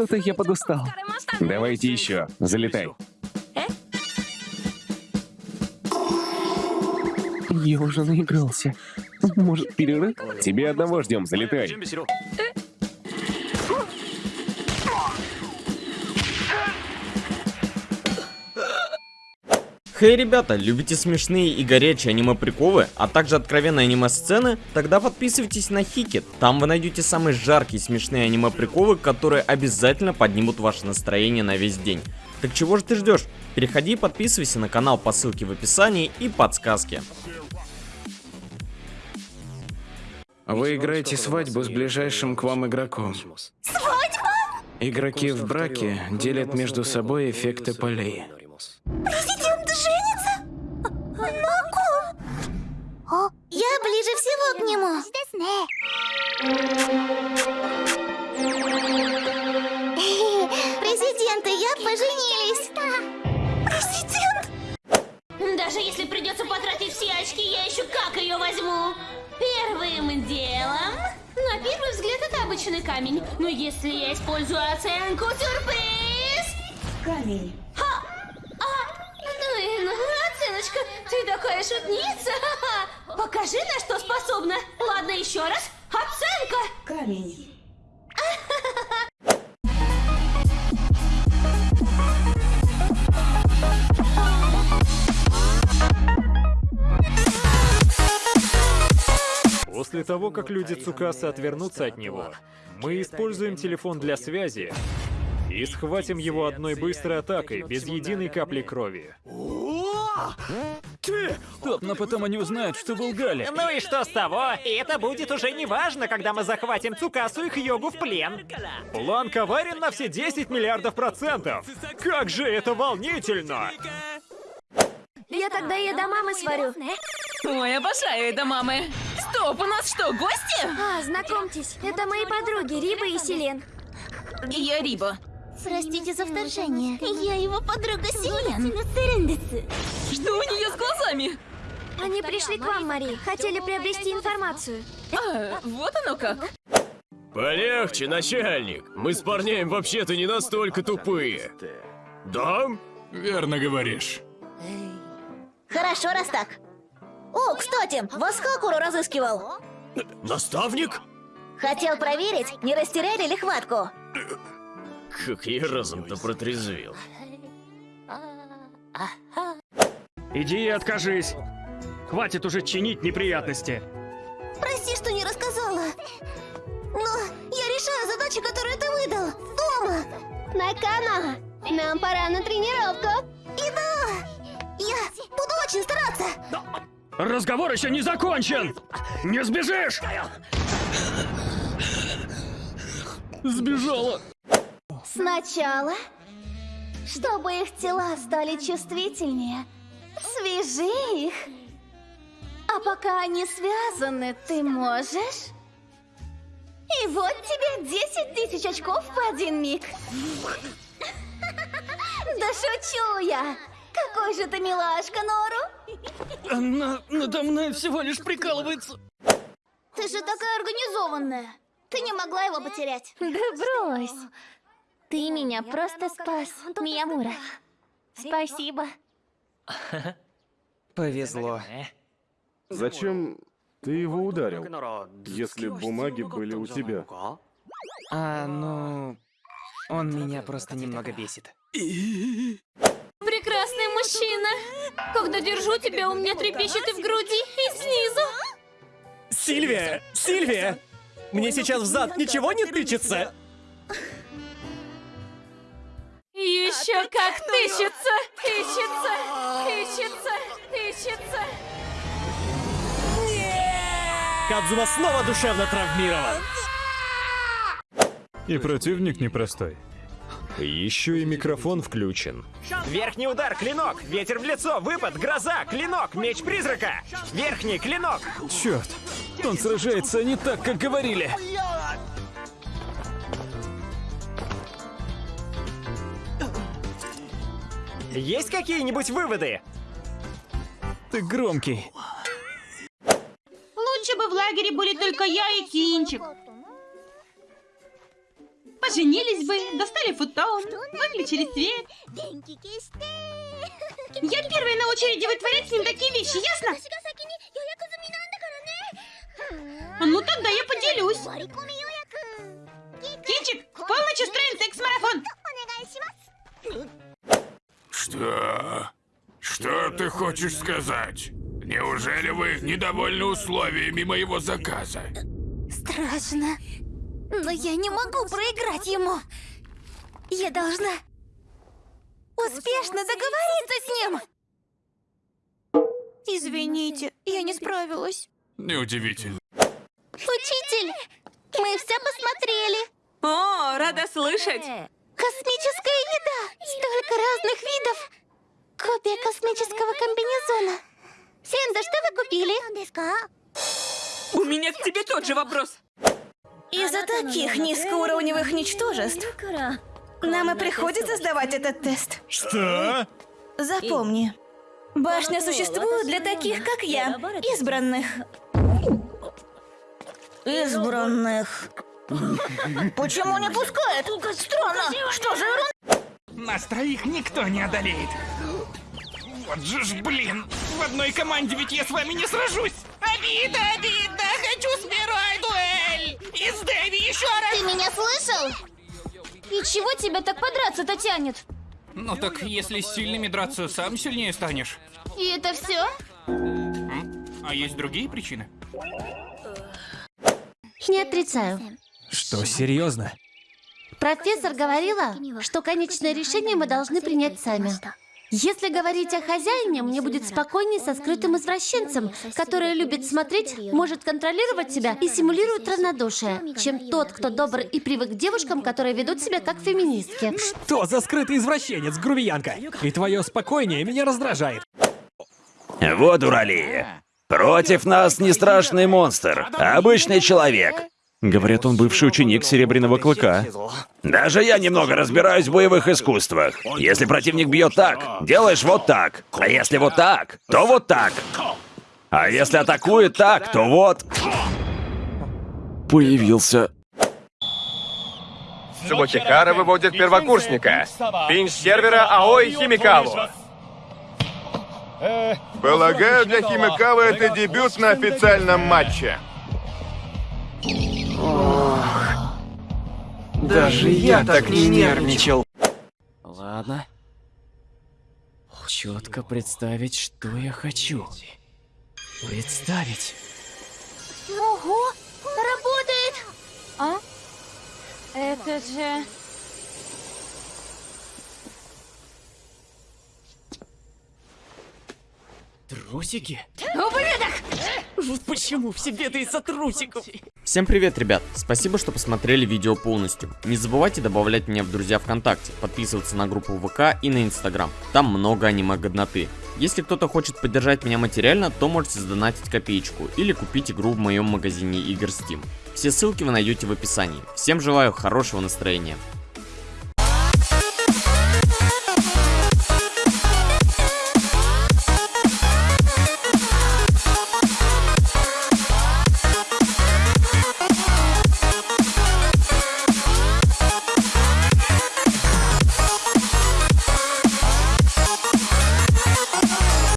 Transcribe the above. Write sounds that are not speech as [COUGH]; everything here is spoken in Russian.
Что-то я подустал. Давайте еще. Залетай. Я уже наигрался. Может, перерыв? Тебе одного ждем, залетай. Хей, ребята, любите смешные и горячие аниме-приколы, а также откровенные аниме-сцены? Тогда подписывайтесь на Хикет. Там вы найдете самые жаркие смешные аниме-приколы, которые обязательно поднимут ваше настроение на весь день. Так чего же ты ждешь? Переходи и подписывайся на канал по ссылке в описании и подсказке. Вы играете свадьбу с ближайшим к вам игроком. Свадьба? Игроки в браке делят между собой эффекты полей. Всего к нему. Президент и я поженились. Президент? Даже если придется потратить все очки, я еще как ее возьму. Первым делом... На первый взгляд это обычный камень. Но если я использую оценку сюрприз... Камень. А, ну ну, оценочка, ты такая шутница. Покажи, на что способна. Ладно, еще раз. Оценка. Камень. После того, как люди Цукаса отвернутся от него, мы используем телефон для связи и схватим его одной быстрой атакой, без единой капли крови. Стоп, но потом они узнают, что вы лгали. Ну и что с того? И это будет уже не важно, когда мы захватим Цукасу и Хьогу в плен. План коварен на все 10 миллиардов процентов! Как же это волнительно! Я тогда ей до мамы сварю. Ой, обожаю это мамы. Стоп, у нас что, гости? А, знакомьтесь, это мои подруги Риба и Селен. Я Риба. Простите за вторжение. Я его подруга Селен. Что у нее с глазами? Они пришли к вам, Мари. Хотели приобрести информацию. А, вот оно как. Полегче, начальник. Мы с парнями вообще-то не настолько тупые. Да? Верно говоришь. Хорошо, раз так. О, кстати, вас Хакуру разыскивал. Наставник? Хотел проверить, не растеряли ли хватку. Как я разом-то протрезвел. Иди и откажись. Хватит уже чинить неприятности. Прости, что не рассказала. Но я решаю задачи, которые ты выдал. Дома. Накана, нам пора на тренировку. Иду. Я буду очень стараться. Разговор еще не закончен! Не сбежишь! Сбежала. Сначала, чтобы их тела стали чувствительнее, свяжи их. А пока они связаны, ты можешь... И вот тебе 10 тысяч очков в один миг. Да шучу я. Какой же ты милашка, Нору. Она надо мной всего лишь прикалывается. Ты же такая организованная. Ты не могла его потерять. Да брось. Ты меня просто спас, Миямура. Спасибо. [LAUGHS] Повезло. Зачем ты его ударил, если бумаги были у тебя? А, ну... Он меня просто немного бесит. [LAUGHS] Прекрасный мужчина. Когда держу тебя, у меня трепещет и в груди, и снизу. Сильвия! Сильвия! Мне сейчас в зад ничего не тычется? Еще как тыщется, тыщется, тыщется, тыщется. Кадзума снова душевно травмирован. И противник непростой. Еще и микрофон включен. Верхний удар, клинок, ветер в лицо, выпад, гроза, клинок, меч призрака. Верхний, клинок. Черт, он сражается не так, как говорили. Есть какие-нибудь выводы? Ты громкий. Лучше бы в лагере были только я и Кинчик. поженились бы, достали футон, выключили свет. Я первая на очереди вытворять с ним такие вещи, ясно? Ну тогда я поделюсь. Кинчик, в полночь устроим секс-марафон. Что? Что ты хочешь сказать? Неужели вы недовольны условиями моего заказа? Страшно. Но я не могу проиграть ему. Я должна успешно договориться с ним. Извините, я не справилась. Неудивительно. Учитель, мы все посмотрели. О, рада слышать. Космическая еда. Столько разных видов. Копия космического комбинезона. Сенда, что вы купили? У меня к тебе тот же вопрос. Из-за таких низкоуровневых ничтожеств нам и приходится сдавать этот тест. Что? Запомни, башня существует для таких, как я, избранных. Избранных. Почему не пускает? Странно. Что за ерунда? Нас троих никто не одолеет. Вот же ж, блин, в одной команде ведь я с вами не сражусь. Обида, обида, хочу с первой дуэль. И с Дэви еще раз. Ты меня слышал? И чего тебя так подраться-то тянет? Ну так, если с сильными драться, сам сильнее станешь. И это все? А есть другие причины? Не отрицаю. Что, серьезно? Профессор говорила, что конечное решение мы должны принять сами. Если говорить о хозяине, мне будет спокойнее со скрытым извращенцем, который любит смотреть, может контролировать себя и симулирует равнодушие, чем тот, кто добр и привык к девушкам, которые ведут себя как феминистки. Что за скрытый извращенец, грубиянка? И твое спокойнее меня раздражает. Вот урали. Против нас не страшный монстр, а обычный человек. Говорят, он бывший ученик Серебряного Клыка. Даже я немного разбираюсь в боевых искусствах. Если противник бьет так, делаешь вот так. А если вот так, то вот так. А если атакует так, то вот... Появился. Субохихара выводит первокурсника. Пинч сервера Аой Химикаву. Полагаю, для Химикавы это дебют на официальном матче. Даже я так не нервничал. Ладно. Четко представить, что я хочу. Представить. Ого, работает! А? Это же... Трусики? Ублюдок! Вот почему все беды из-за трусиков. Всем привет, ребят. Спасибо, что посмотрели видео полностью. Не забывайте добавлять меня в друзья ВКонтакте, подписываться на группу ВК и на Инстаграм. Там много аниме-годноты. Если кто-то хочет поддержать меня материально, то можете сдонатить копеечку или купить игру в моем магазине игр Steam. Все ссылки вы найдете в описании. Всем желаю хорошего настроения.